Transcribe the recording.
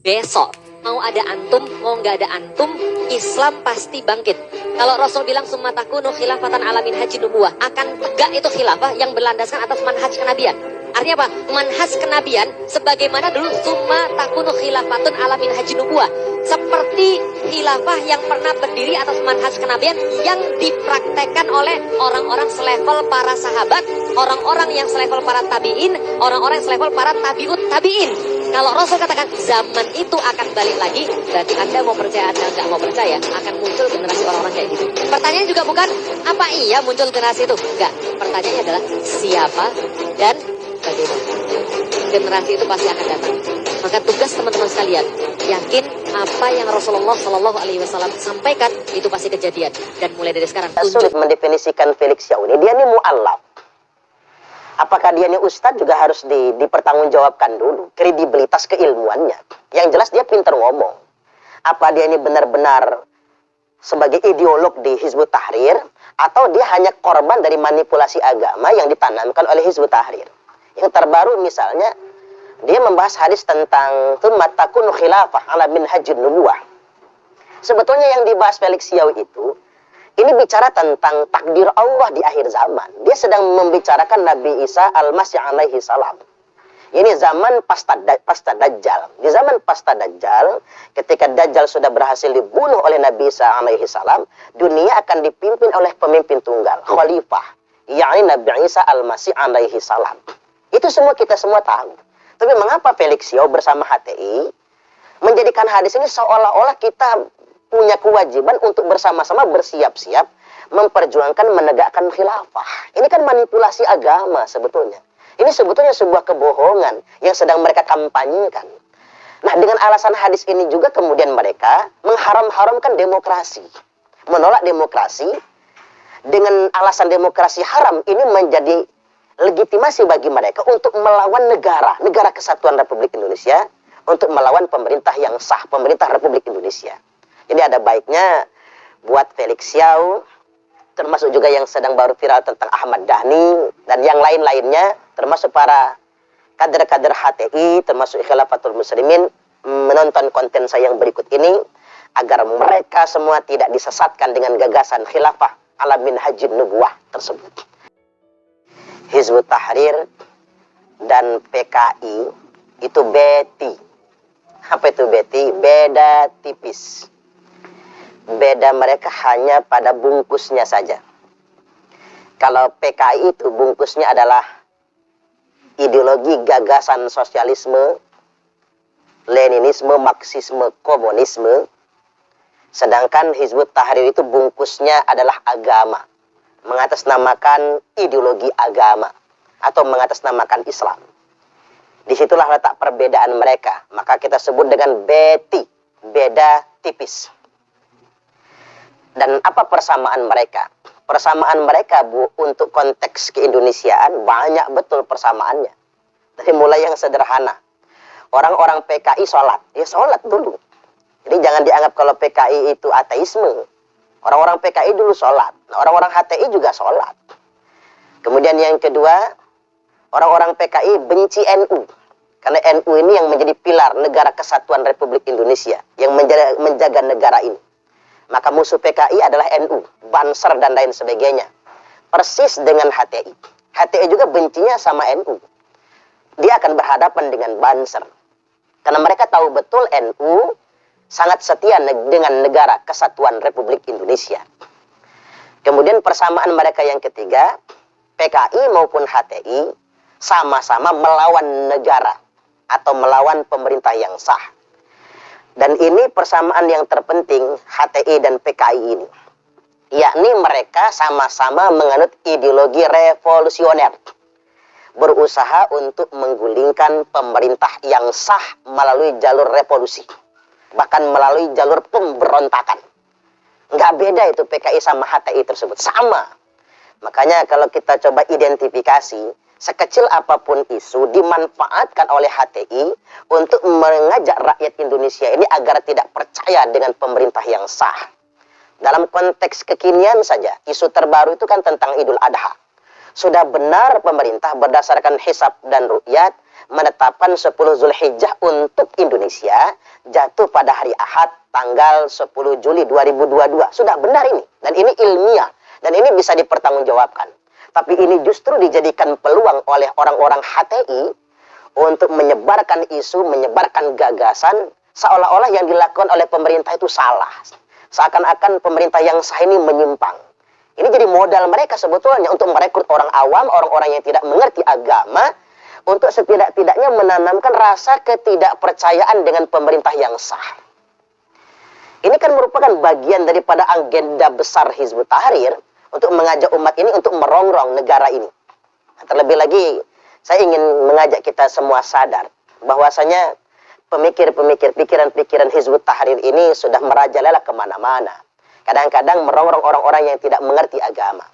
besok mau ada antum, mau nggak ada antum, Islam pasti bangkit. Kalau Rasul bilang sumataku khilafatan alamin haji nubuah, akan tegak itu khilafah yang berlandaskan atas manhaj kenabian. Artinya apa? Manhaj kenabian sebagaimana dulu summa takunu khilafatun alamin haji nubuah. Seperti khilafah yang pernah berdiri atas manhaj kenabian yang dipraktekkan oleh orang-orang selevel para sahabat, orang-orang yang selevel para tabiin, orang-orang selevel para tabiut tabiin. Kalau Rasul katakan zaman itu akan balik lagi, berarti Anda mau percaya Anda nggak mau percaya, akan muncul generasi orang-orang kayak gitu. Pertanyaan juga bukan, apa iya muncul generasi itu? Enggak. Pertanyaannya adalah siapa dan bagaimana. Generasi itu pasti akan datang. Maka tugas teman-teman sekalian, yakin apa yang Rasulullah Shallallahu Alaihi Wasallam sampaikan itu pasti kejadian dan mulai dari sekarang. Sulit mendefinisikan Felix Yauni. Dia ini mu'allaf apakah dia ini ustadz juga harus di, dipertanggungjawabkan dulu kredibilitas keilmuannya. Yang jelas dia pinter ngomong. Apa dia ini benar-benar sebagai ideolog di Hizbut Tahrir atau dia hanya korban dari manipulasi agama yang ditanamkan oleh Hizbut Tahrir. Yang terbaru misalnya dia membahas hadis tentang tumatakun khilafah ala min hajjin nubuah. Sebetulnya yang dibahas Felix Yao itu ini bicara tentang takdir Allah di akhir zaman. Dia sedang membicarakan Nabi Isa al-Masih alaihi salam. Ini zaman pasta, pasta Dajjal. Di zaman pasta Dajjal, ketika Dajjal sudah berhasil dibunuh oleh Nabi Isa alaihi salam, dunia akan dipimpin oleh pemimpin tunggal, khalifah, yakni Nabi Isa al-Masih alaihi salam. Itu semua kita semua tahu. Tapi mengapa Felix Yao bersama HTI menjadikan hadis ini seolah-olah kita punya kewajiban untuk bersama-sama bersiap-siap memperjuangkan menegakkan khilafah. Ini kan manipulasi agama sebetulnya. Ini sebetulnya sebuah kebohongan yang sedang mereka kampanyekan. Nah, dengan alasan hadis ini juga kemudian mereka mengharam-haramkan demokrasi. Menolak demokrasi dengan alasan demokrasi haram ini menjadi legitimasi bagi mereka untuk melawan negara, negara kesatuan Republik Indonesia, untuk melawan pemerintah yang sah, pemerintah Republik Indonesia. Ini ada baiknya buat Felix Xiao, termasuk juga yang sedang baru viral tentang Ahmad Dhani, dan yang lain-lainnya, termasuk para kader-kader HTI, termasuk Khilafatul Muslimin, menonton konten saya yang berikut ini, agar mereka semua tidak disesatkan dengan gagasan khilafah alamin hajin nubuah tersebut. Hizbut Tahrir dan PKI itu beti. Apa itu beti? Beda tipis beda mereka hanya pada bungkusnya saja. Kalau PKI itu bungkusnya adalah ideologi gagasan sosialisme, Leninisme, Marxisme, Komunisme. Sedangkan Hizbut Tahrir itu bungkusnya adalah agama. Mengatasnamakan ideologi agama. Atau mengatasnamakan Islam. Di situlah letak perbedaan mereka. Maka kita sebut dengan beti. Beda tipis. Dan apa persamaan mereka? Persamaan mereka Bu untuk konteks keindonesiaan banyak betul persamaannya. Dari mulai yang sederhana. Orang-orang PKI sholat. Ya sholat dulu. Jadi jangan dianggap kalau PKI itu ateisme. Orang-orang PKI dulu sholat. Orang-orang HTI juga sholat. Kemudian yang kedua, orang-orang PKI benci NU. Karena NU ini yang menjadi pilar negara kesatuan Republik Indonesia. Yang menjaga, menjaga negara ini. Maka musuh PKI adalah NU, Banser dan lain sebagainya. Persis dengan HTI. HTI juga bencinya sama NU. Dia akan berhadapan dengan Banser. Karena mereka tahu betul NU sangat setia dengan negara kesatuan Republik Indonesia. Kemudian persamaan mereka yang ketiga, PKI maupun HTI sama-sama melawan negara atau melawan pemerintah yang sah. Dan ini persamaan yang terpenting HTI dan PKI ini. Yakni mereka sama-sama menganut ideologi revolusioner. Berusaha untuk menggulingkan pemerintah yang sah melalui jalur revolusi. Bahkan melalui jalur pemberontakan. Nggak beda itu PKI sama HTI tersebut. Sama. Makanya kalau kita coba identifikasi, sekecil apa pun isu dimanfaatkan oleh HTI untuk mengajak rakyat Indonesia ini agar tidak percaya dengan pemerintah yang sah. Dalam konteks kekinian saja, isu terbaru itu kan tentang Idul Adha. sudah benar pemerintah berdasarkan hisab dan ru'yat menetapkan 10 Zulhijjah untuk Indonesia jatuh pada hari Ahad tanggal 10 Juli 2022. Sudah benar ini dan ini ilmiah dan ini bisa dipertanggungjawabkan. Tapi ini justru dijadikan peluang oleh orang-orang HTI untuk menyebarkan isu, menyebarkan gagasan seolah-olah yang dilakukan oleh pemerintah itu salah. Seakan-akan pemerintah yang sah ini menyimpang. Ini jadi modal mereka sebetulnya untuk merekrut orang awam, orang-orang yang tidak mengerti agama, untuk setidak-tidaknya menanamkan rasa ketidakpercayaan dengan pemerintah yang sah. Ini kan merupakan bagian daripada agenda besar Hizbut Tahrir untuk mengajak umat ini untuk merongrong negara ini. Terlebih lagi, saya ingin mengajak kita semua sadar bahwasanya pemikir-pemikir, pikiran-pikiran Hizbut Tahrir ini sudah merajalela ke mana-mana. Kadang-kadang merongrong orang-orang yang tidak mengerti agama.